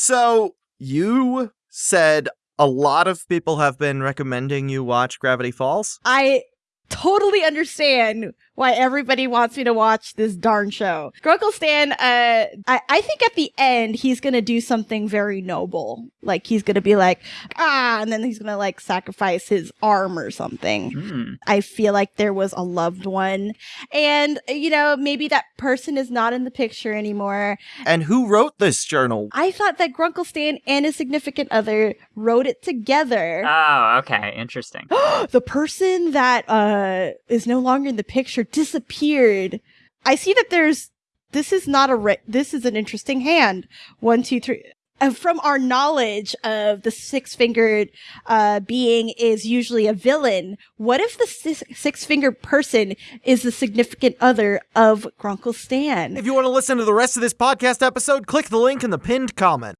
So you said a lot of people have been recommending you watch Gravity Falls. I totally understand why everybody wants me to watch this darn show. Grunkle Stan, uh, I, I think at the end he's gonna do something very noble. Like he's gonna be like, ah, and then he's gonna like sacrifice his arm or something. Hmm. I feel like there was a loved one. And, you know, maybe that person is not in the picture anymore. And who wrote this journal? I thought that Grunkle Stan and his significant other wrote it together. Oh, okay. Interesting. the person that uh is no longer in the picture disappeared. I see that there's this is not a ra- this is an interesting hand. One, two, three. Uh, from our knowledge of the six fingered uh, being is usually a villain. What if the six fingered person is the significant other of Grunkle Stan? If you want to listen to the rest of this podcast episode, click the link in the pinned comment.